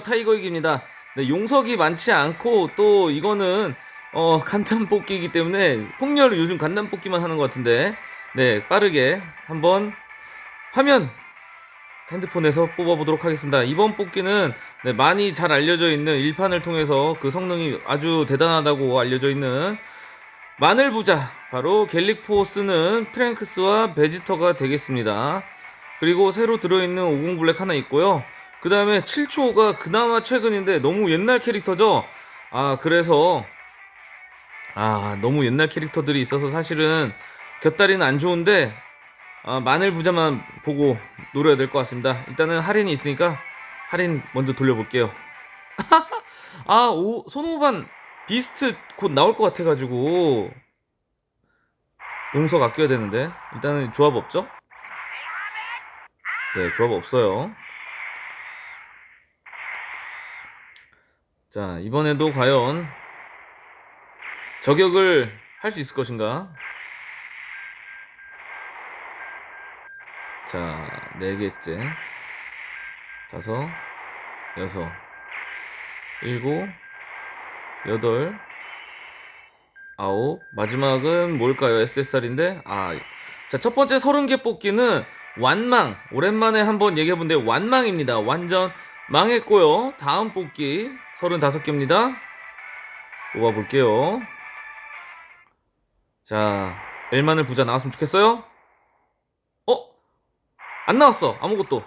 타이거익입니다. 네, 용석이 많지 않고 또 이거는 어, 간단 뽑기이기 때문에 폭렬을 요즘 간단 뽑기만 하는 것 같은데 네 빠르게 한번 화면 핸드폰에서 뽑아보도록 하겠습니다. 이번 뽑기는 네, 많이 잘 알려져 있는 일판을 통해서 그 성능이 아주 대단하다고 알려져 있는 마늘 부자 바로 갤릭포스는 트랭크스와 베지터가 되겠습니다. 그리고 새로 들어있는 50 블랙 하나 있고요. 그 다음에 7초가 그나마 최근인데 너무 옛날 캐릭터죠. 아 그래서 아 너무 옛날 캐릭터들이 있어서 사실은 곁다리는 안 좋은데 아, 마늘 부자만 보고 노려야 될 것 같습니다. 일단은 할인이 있으니까 할인 먼저 돌려볼게요. 아, 오, 손오반 비스트 곧 나올 것 같아가지고 용석 아껴야 되는데 일단은 조합 없죠? 네, 조합 없어요. 자, 이번에도 과연 저격을 할 수 있을 것인가? 자, 네 개째. 다섯, 여섯, 일곱, 여덟, 아홉. 마지막은 뭘까요? SSR인데? 아, 자, 첫 번째 서른 개 뽑기는 완망. 오랜만에 한번 얘기해본데 완망입니다. 완전 망했고요. 다음 뽑기 서른다섯 개입니다. 뽑아볼게요. 자, 엘만을 부자 나왔으면 좋겠어요? 어? 안 나왔어. 아무것도.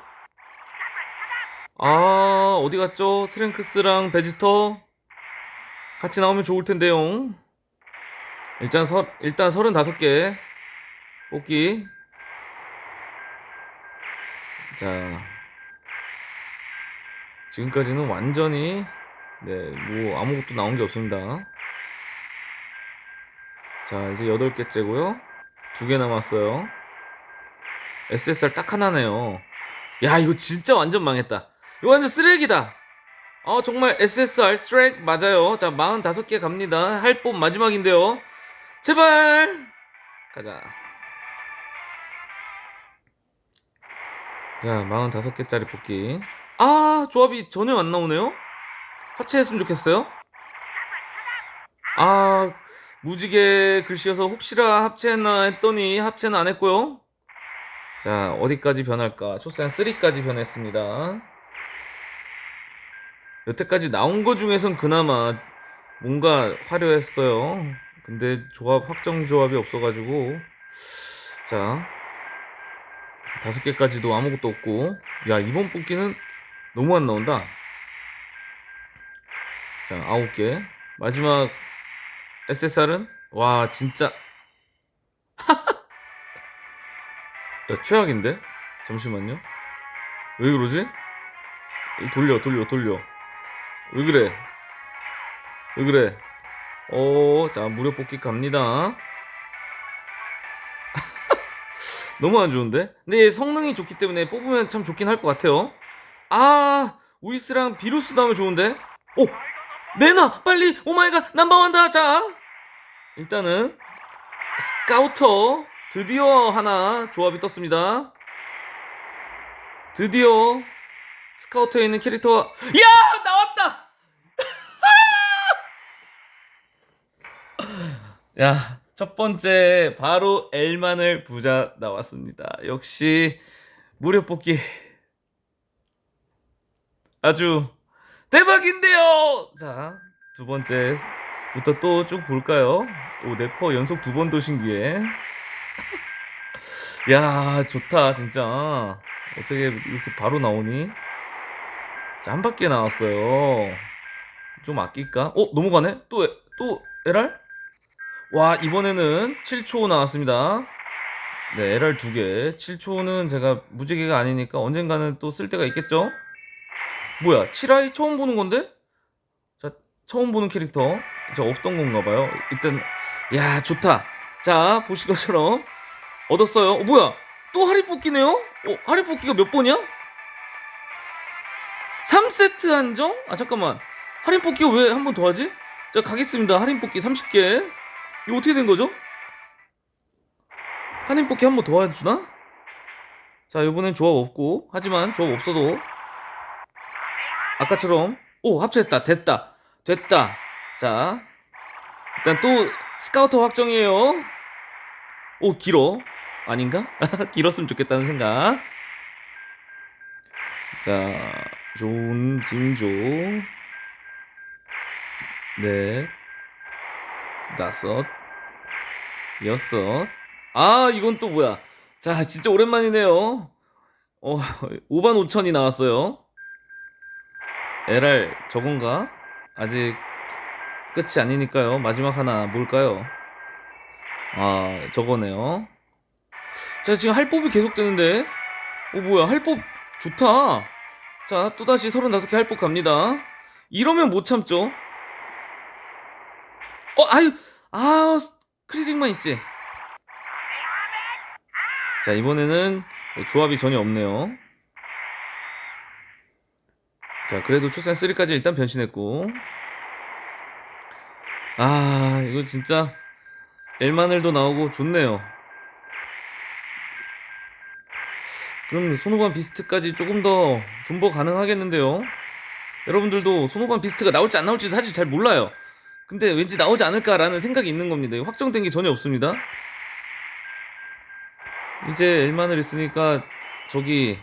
아, 어디 갔죠? 트랭크스랑 베지터 같이 나오면 좋을 텐데요. 일단 서, 일단 35개 뽑기. 자. 지금까지는 완전히 네, 뭐 아무것도 나온 게 없습니다. 자, 이제 8개째고요. 두 개 남았어요. SSR 딱 하나네요. 야, 이거 진짜 완전 망했다. 이거 완전 쓰레기다. 어, 정말 SSR 쓰레기 맞아요. 자, 45개 갑니다. 할뽑 마지막인데요. 제발! 가자. 자, 45개짜리 뽑기. 아, 조합이 전혀 안 나오네요? 합체했으면 좋겠어요? 아, 무지개 글씨여서 혹시라 합체했나 했더니 합체는 안 했고요. 자, 어디까지 변할까? 초산 3까지 변했습니다. 여태까지 나온 거 중에선 그나마 뭔가 화려했어요. 근데 조합, 확정 조합이 없어가지고. 자, 다섯 개까지도 아무것도 없고. 야, 이번 뽑기는 너무 안 나온다. 자, 아홉 개. 마지막 SSR은 와, 진짜 야, 최악인데? 잠시만요. 왜 그러지? 돌려, 돌려, 돌려. 왜 그래? 왜 그래? 오, 자, 무료 뽑기 갑니다. 너무 안 좋은데? 근데 성능이 좋기 때문에 뽑으면 참 좋긴 할 것 같아요. 아, 우이스랑 비루스 나오면 좋은데? 오! 내놔! 빨리! Oh my God! 남방한다! 자! 일단은, 스카우터. 드디어 하나 조합이 떴습니다. 드디어, 스카우터에 있는 캐릭터가, 야! 나왔다! 야, 첫 번째, 바로 엘만을 부자 나왔습니다. 역시, 무료 뽑기. 아주 대박인데요. 자, 두 번째부터 또 쭉 볼까요? 오, 네퍼 연속 두 번 도 신기에. 야, 좋다, 진짜. 어떻게 이렇게 바로 나오니? 자, 한 바퀴 나왔어요. 좀 아낄까? 어, 넘어가네? 또, 에- 또, LR? 와, 이번에는 7초 나왔습니다. 네, LR 두 개. 7초는 제가 무지개가 아니니까 언젠가는 또 쓸 때가 있겠죠? 뭐야, 7아이 처음 보는 건데? 자, 처음 보는 캐릭터. 저 없던 건가 봐요. 일단, 야, 좋다. 자, 보신 것처럼 얻었어요. 어, 뭐야? 또 할인 뽑기네요? 어, 할인 뽑기가 몇 번이야? 3세트 한정? 아, 잠깐만. 할인 뽑기가 왜한 번 더 하지? 자, 가겠습니다. 할인 뽑기 30개. 이거 어떻게 된 거죠? 할인 뽑기 한 번 더 해주나? 자, 이번엔 조합 없고. 하지만 조합 없어도 아까처럼 오 합체했다. 됐다. 됐다. 자 일단 또 스카우터 확정이에요. 오 길어. 아닌가? 길었으면 좋겠다는 생각. 자 좋은 징조. 네. 다섯. 여섯. 아 이건 또 뭐야? 자 진짜 오랜만이네요. 어 5만 5천이 나왔어요 LR 저건가? 아직 끝이 아니니까요. 마지막 하나 뭘까요? 아, 저거네요. 자, 지금 할법이 계속되는데. 오, 뭐야. 할법 좋다. 자, 또다시 35개 할법 갑니다. 이러면 못 참죠. 어, 아유. 아, 크리링만 있지. 자, 이번에는 조합이 전혀 없네요. 자, 그래도 출산 3까지 일단 변신했고. 아, 이거 진짜 엘마늘도 나오고 좋네요. 그럼 손오반 비스트까지 조금 더 존버 가능하겠는데요. 여러분들도 손오반 비스트가 나올지 안 나올지 사실 잘 몰라요. 근데 왠지 나오지 않을까라는 생각이 있는 겁니다. 확정된 게 전혀 없습니다. 이제 엘마늘 있으니까 저기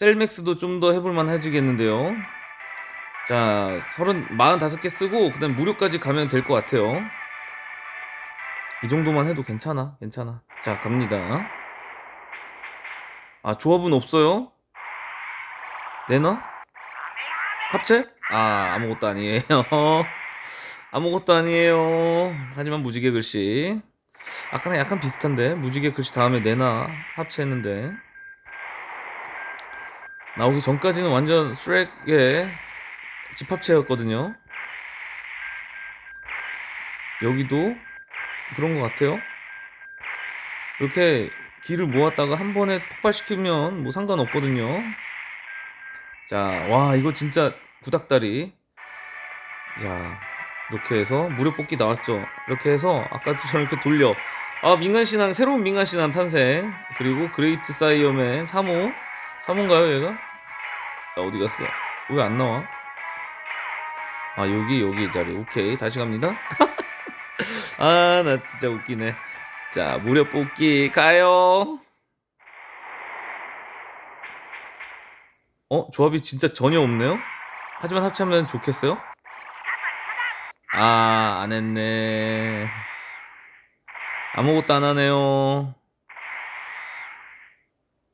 셀맥스도 좀 더 해볼만 해지겠는데요. 자, 30, 45개 쓰고, 그 다음 무료까지 가면 될 것 같아요. 이 정도만 해도 괜찮아, 괜찮아. 자, 갑니다. 아, 조합은 없어요? 내놔? 합체? 아, 아무것도 아니에요. 아무것도 아니에요. 하지만 무지개 글씨. 아까랑 약간 비슷한데, 무지개 글씨 다음에 내놔. 합체했는데. 나오기 전까지는 완전 수렉의 집합체였거든요. 여기도 그런 것 같아요. 이렇게 기를 모았다가 한 번에 폭발시키면 뭐 상관없거든요. 자, 와, 이거 진짜 구닥다리. 자, 이렇게 해서 무료 뽑기 나왔죠. 이렇게 해서 아까처럼 이렇게 돌려. 아, 민간신앙, 새로운 민간신앙 탄생. 그리고 Great Saiyaman 3호. 3호인가요, 얘가? 야, 어디 갔어? 왜 안 나와? 아, 여기, 여기 자리. 오케이. 다시 갑니다. 아, 나 진짜 웃기네. 자, 무료 뽑기 가요. 어, 조합이 진짜 전혀 없네요? 하지만 합체하면 좋겠어요? 아, 안 했네. 아무것도 안 하네요.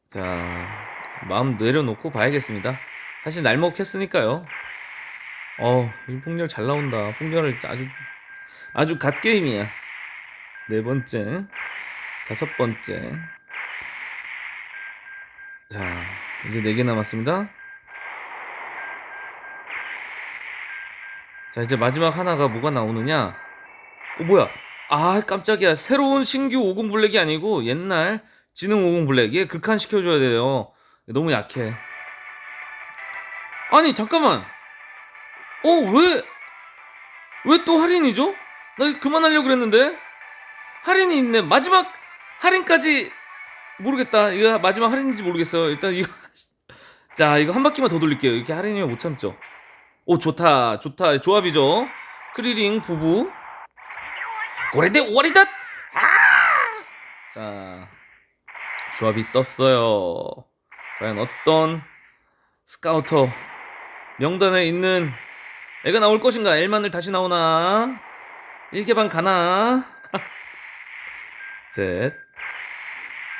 자, 마음 내려놓고 봐야겠습니다. 사실 날먹했으니까요. 어, 이 폭렬 잘 나온다. 폭렬을 아주 아주 갓 게임이야. 네 번째, 다섯 번째. 자, 이제 네 개 남았습니다. 자, 이제 마지막 하나가 뭐가 나오느냐? 어, 뭐야? 아, 깜짝이야. 새로운 신규 50 블랙이 아니고 옛날 지능 50 블랙. 얘 극한 시켜줘야 돼요. 너무 약해. 아니, 잠깐만. 어, 왜, 왜 또 할인이죠? 나 그만하려고 그랬는데? 할인이 있네. 마지막 할인까지 모르겠다. 이거 마지막 할인인지 모르겠어요. 일단 이거. 자, 이거 한 바퀴만 더 돌릴게요. 이렇게 할인이면 못 참죠. 오, 좋다. 좋다. 조합이죠. 크리링 부부. 고래대 오리다! 아! 자, 조합이 떴어요. 과연 어떤 스카우터 명단에 있는 애가 나올 것인가? 엘만을 다시 나오나? 1개 반 가나? 셋,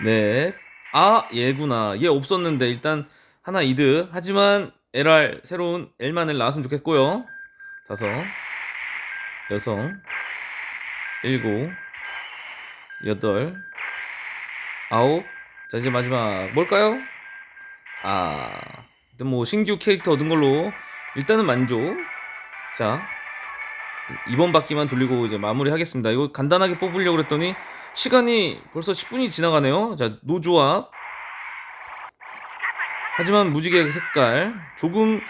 넷. 아, 얘구나. 얘 없었는데 일단 하나 이득. 하지만 LR 새로운 엘만을 나왔으면 좋겠고요. 다섯, 여섯, 일곱, 여덟, 아홉. 자 이제 마지막 뭘까요? 아, 일단 뭐 신규 캐릭터 얻은 걸로 일단은 만족. 자, 이번 바퀴만 돌리고 이제 마무리하겠습니다. 이거 간단하게 뽑으려고 그랬더니 시간이 벌써 10분이 지나가네요. 자, 노조합. 하지만 무지개 색깔 조금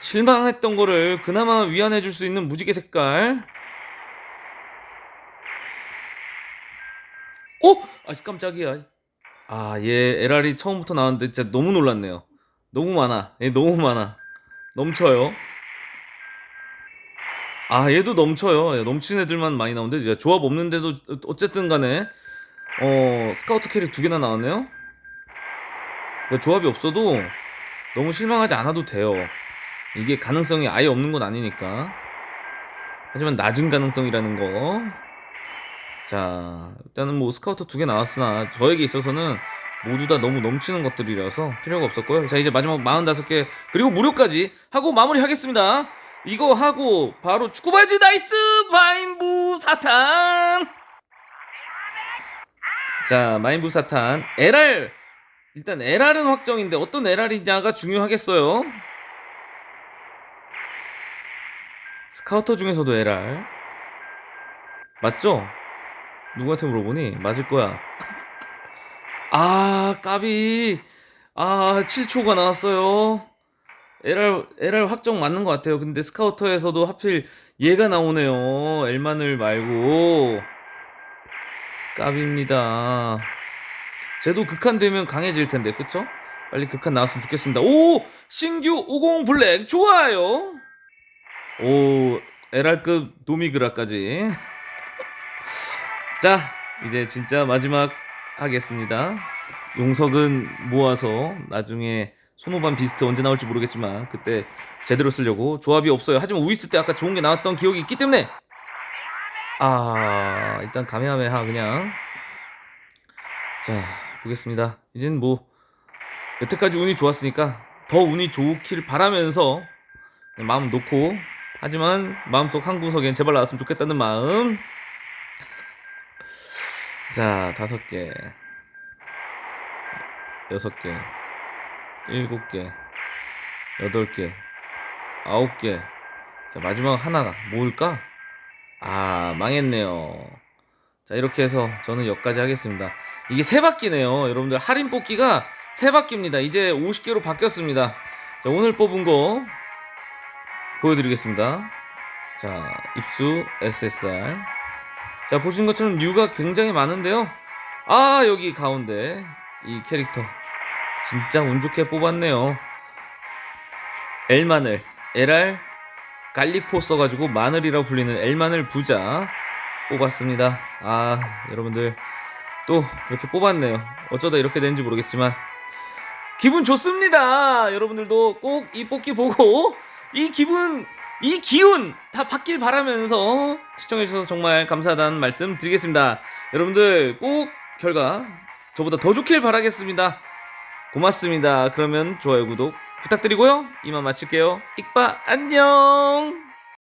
실망했던 거를 그나마 위안해 줄 수 있는 무지개 색깔. 어? 아 깜짝이야. 아, 얘 LR이 처음부터 나왔는데 진짜 너무 놀랐네요. 너무 많아. 얘 너무 많아. 넘쳐요. 아 얘도 넘쳐요. 예, 넘치는 애들만 많이 나오는데 야, 조합 없는데도 어쨌든 간에 어 스카우터 캐릭 두 개나 나왔네요. 조합이 없어도 너무 실망하지 않아도 돼요. 이게 가능성이 아예 없는 건 아니니까. 하지만 낮은 가능성이라는 거. 자, 일단은 뭐 스카우터 두 개 나왔으나 저에게 있어서는 모두 다 너무 넘치는 것들이라서 필요가 없었고요. 자, 이제 마지막 45개 그리고 무료까지 하고 마무리하겠습니다. 이거 하고 바로 축구 바지 나이스 마인부 사탄. 자, 마인부 사탄 LR 일단 LR은 확정인데 어떤 LR이냐가 중요하겠어요. 스카우터 중에서도 LR 맞죠? 누구한테 물어보니 맞을 거야. 아 까비 아 7초가 나왔어요. LR LR 확정 맞는 것 같아요. 근데 스카우터에서도 하필 얘가 나오네요. 엘만을 말고 까비입니다. 쟤도 극한 되면 강해질 텐데 그쵸? 빨리 극한 나왔으면 좋겠습니다. 오 신규 50 블랙 좋아요. 오 LR급 도미그라까지. 자 이제 진짜 마지막 하겠습니다. 용석은 모아서 나중에 손오반 비스트 언제 나올지 모르겠지만 그때 제대로 쓰려고 조합이 없어요. 하지만 우이스 때 아까 좋은 게 나왔던 기억이 있기 때문에 아 일단 가메하메하 그냥 자 보겠습니다. 이젠 뭐 여태까지 운이 좋았으니까 더 운이 좋길 바라면서 마음 놓고 하지만 마음속 한 구석엔 제발 나왔으면 좋겠다는 마음 자 다섯 개. 여섯 개. 일곱 개. 여덟 개. 아홉 개자 마지막 하나가 뭘까? 아 망했네요. 자 이렇게 해서 저는 여기까지 하겠습니다. 이게 세 바퀴네요. 여러분들 할인 뽑기가 세 바퀴입니다. 이제 50개로 바뀌었습니다. 자 오늘 뽑은 거 보여드리겠습니다. 자 입수 SSR 자 보신 것처럼 류가 굉장히 많은데요. 아 여기 가운데 이 캐릭터 진짜 운 좋게 뽑았네요. 엘마늘 LR 갈릭포 써가지고 마늘이라고 불리는 엘마늘 부자 뽑았습니다. 아 여러분들 또 그렇게 뽑았네요. 어쩌다 이렇게 된지 모르겠지만 기분 좋습니다. 여러분들도 꼭 이 뽑기 보고 이 기분 이 기운 다 받길 바라면서 시청해주셔서 정말 감사하다는 말씀 드리겠습니다. 여러분들 꼭 결과 저보다 더 좋길 바라겠습니다. 고맙습니다. 그러면 좋아요, 구독 부탁드리고요. 이만 마칠게요. 익바 안녕!